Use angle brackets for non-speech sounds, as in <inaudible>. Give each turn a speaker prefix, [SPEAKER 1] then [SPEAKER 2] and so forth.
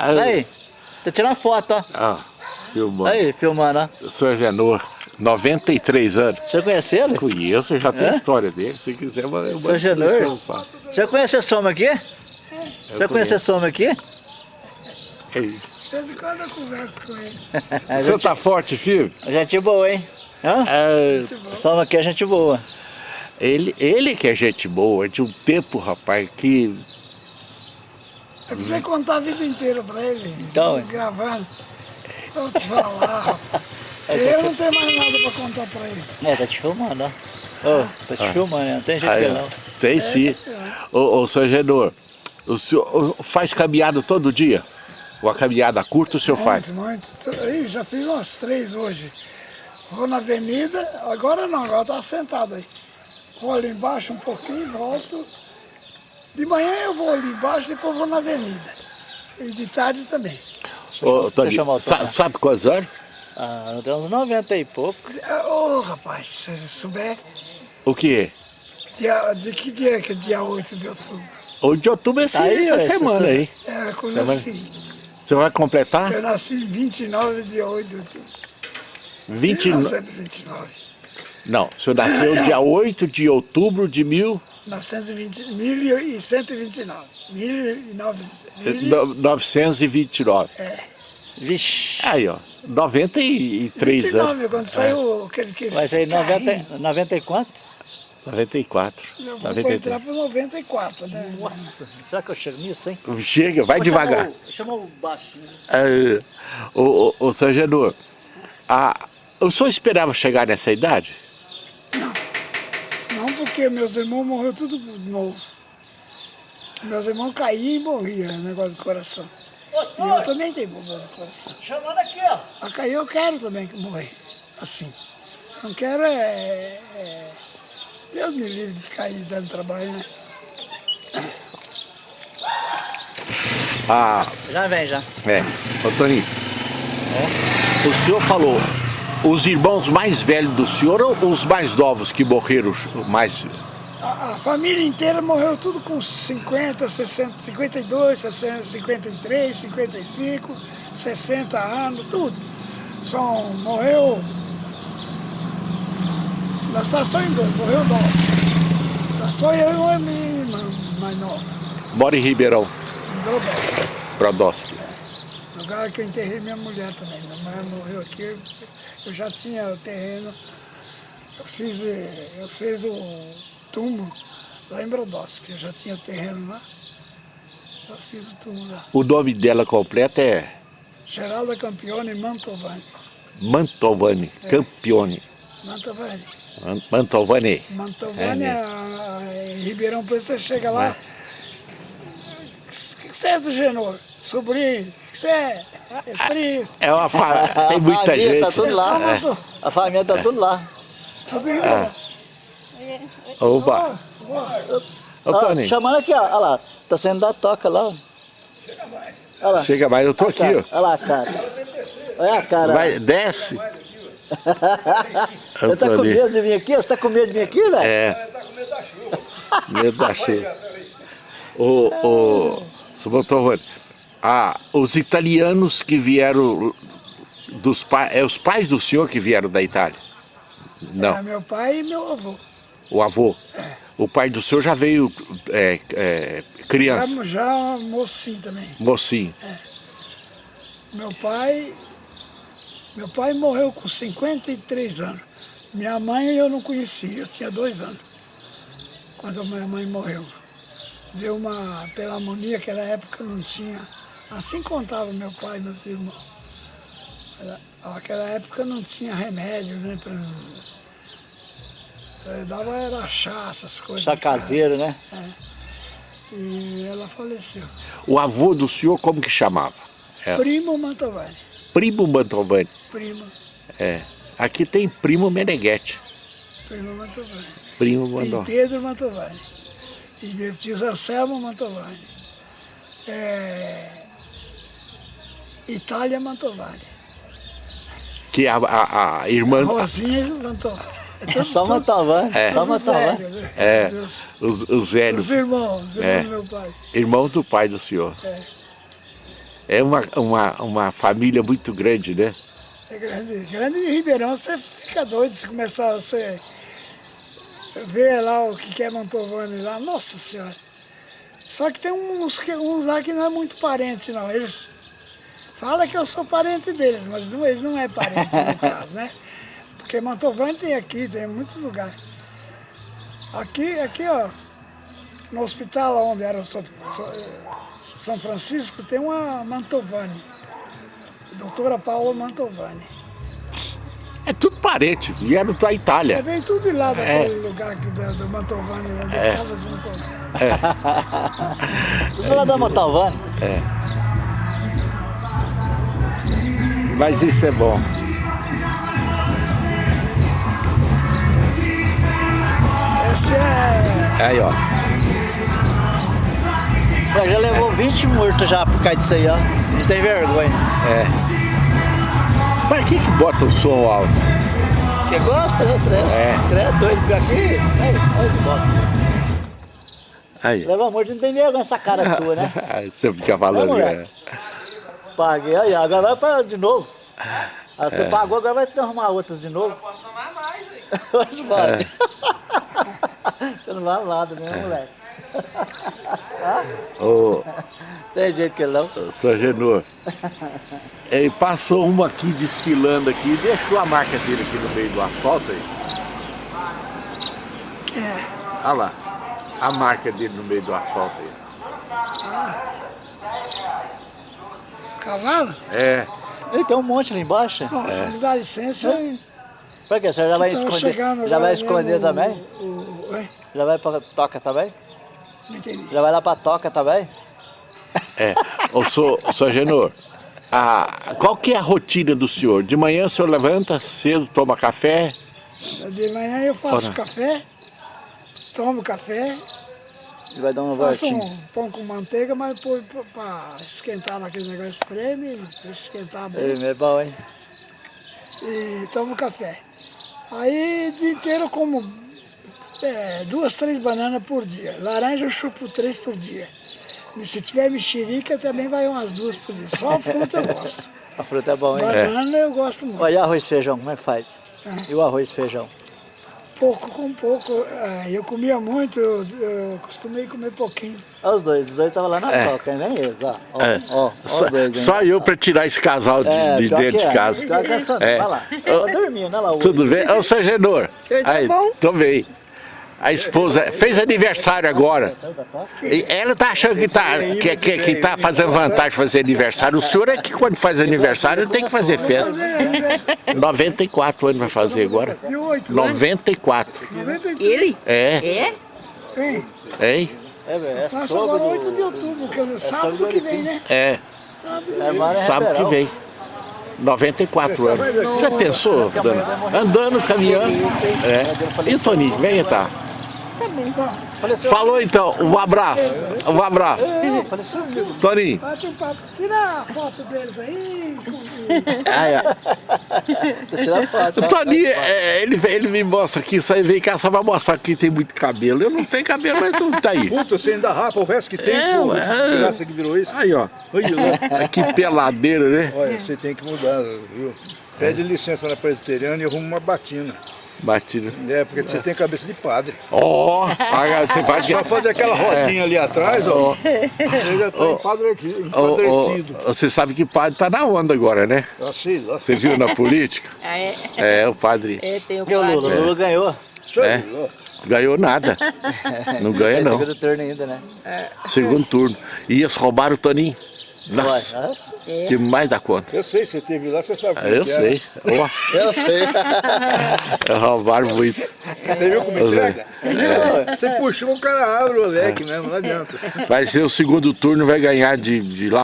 [SPEAKER 1] Aí, tá tirando foto, ó.
[SPEAKER 2] Ah, filmando.
[SPEAKER 1] Aí, filmando, ó.
[SPEAKER 2] Sr. Genor, 93 anos.
[SPEAKER 1] Você conhece ele?
[SPEAKER 2] Conheço, já tem
[SPEAKER 1] É?
[SPEAKER 2] a história dele. Se quiser, eu mando
[SPEAKER 1] Sr. Genor? Você conhece esse homem aqui? Você conhece esse homem aqui?
[SPEAKER 2] Ei,
[SPEAKER 3] De vez em quando eu converso com ele. <laughs>
[SPEAKER 2] Você tá forte, filho?
[SPEAKER 1] Gente boa, hein? Hã?
[SPEAKER 2] É,
[SPEAKER 1] homem aqui é gente boa.
[SPEAKER 2] ele, ele que é gente boa, de um tempo, rapaz, que...
[SPEAKER 3] Eu precisei contar a vida inteira pra ele.
[SPEAKER 1] Então,
[SPEAKER 3] Gravando. Eu vou te falar, rapaz. <laughs> Eu não tenho mais nada pra contar pra ele.
[SPEAKER 1] É, tá te filmando, ó. Ô, tá te filmando, né? Não tem jeito
[SPEAKER 2] Aí,
[SPEAKER 1] que não.
[SPEAKER 2] Tem sim. Ô, ô, Sr. Genor, o senhor faz caminhada todo dia? Uma caminhada curta o senhor faz?
[SPEAKER 3] Muito, muito. Ih, já fiz umas três hoje. Vou na avenida, agora não, agora tá sentado aí. Vou ali embaixo um pouquinho, volto. De manhã eu vou ali embaixo, depois vou na avenida. E de tarde também.
[SPEAKER 2] Ô, Tony, sa- sabe quantos anos?
[SPEAKER 1] Ah, tem uns 90 e pouco.
[SPEAKER 3] Ah, Ô, rapaz, se souber,
[SPEAKER 2] O quê?
[SPEAKER 3] dia, de que dia é que é dia 8 de outubro?
[SPEAKER 2] 8 de outubro é esse-
[SPEAKER 1] Tá aí,
[SPEAKER 2] essa semana
[SPEAKER 1] essa-
[SPEAKER 2] aí.
[SPEAKER 3] É, quando
[SPEAKER 2] Semana-
[SPEAKER 3] nasci.
[SPEAKER 2] Você vai completar?
[SPEAKER 3] Eu nasci em 29 de 8 de outubro.
[SPEAKER 2] 29.
[SPEAKER 3] 1929.
[SPEAKER 2] Não, o senhor nasceu dia 8 de outubro de mil...
[SPEAKER 3] 920, 1129. 1929.
[SPEAKER 2] 929.
[SPEAKER 1] Vixe.
[SPEAKER 2] Aí, ó, 93 anos.
[SPEAKER 3] 29, quando saiu aquele que
[SPEAKER 1] Vai ser
[SPEAKER 3] carrinho.
[SPEAKER 1] 90, 90 e quanto?
[SPEAKER 2] 94.
[SPEAKER 3] Eu vou
[SPEAKER 2] 93.
[SPEAKER 3] entrar para 94, né?
[SPEAKER 1] Será que eu chego nisso, hein?
[SPEAKER 2] Chega, vai
[SPEAKER 1] Vou
[SPEAKER 2] devagar.
[SPEAKER 1] o- Chama o baixinho.
[SPEAKER 2] É, ô, ô, ô, Sr. Genor, a, o senhor esperava chegar nessa idade?
[SPEAKER 3] Porque meus irmãos morreram tudo novo. Meus irmãos caíam e morriam, negócio do coração. E eu também tenho problema do coração.
[SPEAKER 1] Chamando aqui, ó.
[SPEAKER 3] A cair eu quero também que morrer. Assim. Não quero é, é- Deus me livre de cair dando trabalho, né?
[SPEAKER 2] Ah,
[SPEAKER 1] Já vem, já.
[SPEAKER 2] é. Ô, Toninho, o senhor falou, os irmãos mais velhos do senhor ou os mais novos que morreram mais...
[SPEAKER 3] A, a família inteira morreu tudo com 50, 60, 52, 60, 53, 55, 60 anos, tudo. Só morreu. Nós está só em dois, morreu nove. Está só eu e a minha irmã mais nova,
[SPEAKER 2] Mora em Ribeirão,
[SPEAKER 3] em Brodowski.
[SPEAKER 2] Brodowski.
[SPEAKER 3] Lugar que eu enterrei minha mulher também. Minha mulher morreu aqui, eu já tinha o terreno. Eu fiz, eh, eu fiz o túmulo lá em Brodowski, eu já tinha o terreno lá. Eu fiz o túmulo lá.
[SPEAKER 2] O nome dela completo é
[SPEAKER 3] Geralda Campione Mantovani.
[SPEAKER 2] Mantovani, Campione.
[SPEAKER 3] Mantovani.
[SPEAKER 2] Man- Mantovani.
[SPEAKER 3] Mantovani,
[SPEAKER 2] É,
[SPEAKER 3] a- a- em Ribeirão Preto, você chega lá. O que que você é do Genor? Sobrinho? O que você é? É primo?
[SPEAKER 2] É uma fa... tem
[SPEAKER 1] A
[SPEAKER 2] muita
[SPEAKER 1] família
[SPEAKER 2] gente.
[SPEAKER 1] Tá tudo lá.
[SPEAKER 3] É.
[SPEAKER 1] É. A família tá tudo lá.
[SPEAKER 3] Tudo em Ribeirão.
[SPEAKER 2] Opa, ô Toninho,
[SPEAKER 1] chamando aqui, ó. Olha lá. Tá saindo da toca lá. ó. Olha lá.
[SPEAKER 2] chega mais, eu tô aqui, ó.
[SPEAKER 1] Olha lá a cara. Olha a cara.
[SPEAKER 2] Vai, desce.
[SPEAKER 1] Você tá com medo de vir aqui? Você tá com medo de vir aqui, velho?
[SPEAKER 2] É. Medo da chuva. O, o, seu Mantovani, ah, os italianos que vieram dos pais, é os pais do senhor que vieram da Itália?
[SPEAKER 3] É
[SPEAKER 2] Não,
[SPEAKER 3] meu pai e meu avô.
[SPEAKER 2] o avô. O pai do senhor já veio é, é, criança,
[SPEAKER 3] Já, já mocinho também.
[SPEAKER 2] mocinho.
[SPEAKER 3] Meu pai, meu pai morreu com 53 anos. Minha mãe eu não conhecia, eu tinha dois anos. Quando a minha mãe morreu. Deu uma pneumonia, aquela época não tinha. Assim contava meu pai e meus irmãos. Naquela época não tinha remédio, né? Pra, eh, dava era chá, essas coisas.
[SPEAKER 1] Chá caseiro, né?
[SPEAKER 3] E ela faleceu.
[SPEAKER 2] O avô do senhor como que chamava? É,
[SPEAKER 3] Primo Mantovani.
[SPEAKER 2] Primo Mantovani.
[SPEAKER 3] Primo,
[SPEAKER 2] É. Aqui tem primo Meneghetti.
[SPEAKER 3] primo Mantovani.
[SPEAKER 2] Primo
[SPEAKER 3] E
[SPEAKER 2] Mantovani.
[SPEAKER 3] Pedro Mantovani. E tio Anselmo Mantovani. É... Itália Mantovani.
[SPEAKER 2] Que a, a, a irmã...
[SPEAKER 3] Rosinha Mantovani. É
[SPEAKER 1] É só Mantovani.
[SPEAKER 2] É.
[SPEAKER 1] Só Mantovani.
[SPEAKER 3] né?
[SPEAKER 2] É,
[SPEAKER 3] Os,
[SPEAKER 2] os, os velhos,
[SPEAKER 3] os irmãos, os irmãos
[SPEAKER 2] É.
[SPEAKER 3] do meu pai.
[SPEAKER 2] irmãos do pai do senhor. É uma, uma, uma família muito grande, né?
[SPEAKER 3] É grande. Grande em Ribeirão, você fica doido se começar a você ver lá o que é Mantovani lá. Nossa Senhora. Só que tem uns, uns lá que não é muito parente, não. Eles falam que eu sou parente deles, mas não, eles não é parente no <laughs> caso, né? Porque Mantovani tem aqui, tem em muitos lugares. Aqui, aqui, ó, no hospital onde era o So- So- São Francisco, tem uma Mantovani. Doutora Paula Mantovani.
[SPEAKER 2] É tudo parente, vieram da
[SPEAKER 3] É,
[SPEAKER 2] Itália.
[SPEAKER 3] veio tudo de lá daquele lugar aqui do, do Mantovani, onde é. os Mantovani.
[SPEAKER 1] Tudo lá da Montalvani.
[SPEAKER 2] Mas isso é bom.
[SPEAKER 3] Esse é.
[SPEAKER 2] Aí, ó.
[SPEAKER 1] Já, já levou 20 mortos já por causa disso aí, ó. Não tem vergonha.
[SPEAKER 2] Pra que que bota o som alto?
[SPEAKER 1] Porque gosta, né, Três?
[SPEAKER 2] É.
[SPEAKER 1] É doido por aqui. Aí, aí, bota.
[SPEAKER 2] Aí.
[SPEAKER 1] Leva morto, não tem vergonha essa cara sua, né? <laughs>
[SPEAKER 2] Aí Você fica falando. Né?
[SPEAKER 1] Paguei, aí, agora vai pra de novo. Aí
[SPEAKER 2] É.
[SPEAKER 1] você pagou, agora vai ter que arrumar outras de novo.
[SPEAKER 4] Posso tomar mais, velho.
[SPEAKER 1] Mas <laughs> vai.
[SPEAKER 2] É. <laughs>
[SPEAKER 1] Você não vai nada, né, moleque?
[SPEAKER 2] Ô,
[SPEAKER 1] Tem jeito que não.
[SPEAKER 2] São Genor. Ele passou uma aqui desfilando aqui, deixou a marca dele aqui no meio do asfalto aí.
[SPEAKER 3] É.
[SPEAKER 2] Olha lá. A marca dele no meio do asfalto aí.
[SPEAKER 3] Cavalo?
[SPEAKER 2] É.
[SPEAKER 1] Ele tem um monte ali embaixo.
[SPEAKER 3] Nossa, me dá licença.
[SPEAKER 1] Pra quê? Você já vai esconder? Já vai esconder também?
[SPEAKER 3] O, o, oi?
[SPEAKER 1] Já vai pra toca também?
[SPEAKER 3] Não entendi.
[SPEAKER 1] Já vai lá pra toca também?
[SPEAKER 2] É. Ô, sou, sou Genor. Ah, qual que é a rotina do senhor? De manhã o senhor levanta cedo, toma café?
[SPEAKER 3] De manhã eu faço
[SPEAKER 2] Ora.
[SPEAKER 3] café, tomo café,
[SPEAKER 1] Ele vai dar uma
[SPEAKER 3] faço
[SPEAKER 1] voltinha.
[SPEAKER 3] um pão com manteiga, mas põe para esquentar naquele negócio deixa esquentar bem.
[SPEAKER 1] Ele é bom, hein?
[SPEAKER 3] e tomo café. Aí o dia inteiro eu como é, duas, três bananas por dia. Laranja eu chupo três por dia. E se tiver mexerica também vai umas duas por dia. Só fruta eu gosto. <laughs>
[SPEAKER 1] A fruta é bom, hein?
[SPEAKER 3] Banana eu gosto muito.
[SPEAKER 1] Olha arroz e feijão, como é que faz? E o arroz e feijão?
[SPEAKER 3] Pouco com pouco. é, Eu comia muito, eu, eu costumei comer pouquinho.
[SPEAKER 1] Olha os dois, os dois estavam lá na
[SPEAKER 2] É.
[SPEAKER 1] toca, hein? Vem eles, ó. Ó,
[SPEAKER 2] É.
[SPEAKER 1] ó, ó
[SPEAKER 2] Só,
[SPEAKER 1] os dois, hein?
[SPEAKER 2] só eu pra tirar esse casal de,
[SPEAKER 1] É,
[SPEAKER 2] de dentro de
[SPEAKER 1] é.
[SPEAKER 2] casa.
[SPEAKER 1] Que é só,
[SPEAKER 2] É.
[SPEAKER 1] Vai lá. Tô dormindo, olha lá.
[SPEAKER 2] Tudo bem? Ô, seu Genor.
[SPEAKER 4] senhor tá
[SPEAKER 2] Aí,
[SPEAKER 4] bom?
[SPEAKER 2] tô bem. A esposa fez aniversário agora. E ela tá achando que tá, que, que, que tá fazendo vantagem fazer aniversário. O senhor é que quando faz aniversário tem que fazer festa.
[SPEAKER 3] Fazer
[SPEAKER 2] 94 anos vai fazer agora.
[SPEAKER 3] de oito,
[SPEAKER 2] 94.
[SPEAKER 3] 93.
[SPEAKER 4] Ele?
[SPEAKER 2] É,
[SPEAKER 4] É?
[SPEAKER 3] Hein?
[SPEAKER 2] hein?
[SPEAKER 1] É, é
[SPEAKER 3] Faço
[SPEAKER 1] sogro
[SPEAKER 3] agora
[SPEAKER 1] do-
[SPEAKER 3] 8 de outubro, que é sábado que vem, né?
[SPEAKER 2] É,
[SPEAKER 3] Sábado que
[SPEAKER 1] É,
[SPEAKER 3] vem.
[SPEAKER 1] é
[SPEAKER 2] sábado que vem. 94 anos. Já pensou, dona? Andando, caminhando. É. E o Toninho, vem tá.
[SPEAKER 1] Faleceu.
[SPEAKER 2] Falou então, um abraço. Um abraço.
[SPEAKER 1] É, faleceu comigo.
[SPEAKER 2] Toninho.
[SPEAKER 3] Bate um papo. Tira a foto deles aí.
[SPEAKER 1] Foto.
[SPEAKER 2] O? Toninho, é, ele, ele me mostra aqui, isso aí vem cá só pra mostrar que tem muito cabelo. Eu não tenho cabelo, mas não tá aí.
[SPEAKER 5] Puta, você ainda rapa o resto que tem,
[SPEAKER 2] É,
[SPEAKER 5] pô. Que graça que virou isso.
[SPEAKER 2] Aí, ó.
[SPEAKER 5] Olha.
[SPEAKER 2] Que peladeira, né?
[SPEAKER 5] Olha, você tem que mudar, viu? Pede licença na presbiteriana e arruma uma batina.
[SPEAKER 2] Batido.
[SPEAKER 5] É, porque você tem cabeça de padre.
[SPEAKER 2] Ó, agora você faz.
[SPEAKER 5] Só fazer aquela rodinha ali atrás, ó. Você já tá empadre-
[SPEAKER 2] Ô, ô,
[SPEAKER 5] empadrecido.
[SPEAKER 2] você sabe que padre tá na onda agora, né?
[SPEAKER 5] Ah, sei lá.
[SPEAKER 2] Você viu na política? <laughs>
[SPEAKER 4] Ah, é?
[SPEAKER 2] É, o padre
[SPEAKER 4] É, tem o
[SPEAKER 1] E o Lula?
[SPEAKER 4] Quadro.
[SPEAKER 1] Lula ganhou.
[SPEAKER 2] É. ganhou nada. <laughs> Não ganha,
[SPEAKER 1] É
[SPEAKER 2] não.
[SPEAKER 1] segundo turno ainda, né?
[SPEAKER 2] Segundo turno. E eles roubaram o Toninho. Nossa.
[SPEAKER 1] Nossa,
[SPEAKER 2] que mais dá conta.
[SPEAKER 5] Eu sei, você teve lá, você sabe
[SPEAKER 2] Ah, Eu
[SPEAKER 5] que é.
[SPEAKER 2] sei.
[SPEAKER 1] Eu sei.
[SPEAKER 5] É. <laughs>
[SPEAKER 2] roubaram muito.
[SPEAKER 5] Você viu como entrega? Você puxou, o cara abre o leque mesmo, não adianta.
[SPEAKER 2] Vai ser o segundo turno, vai ganhar de, de lá.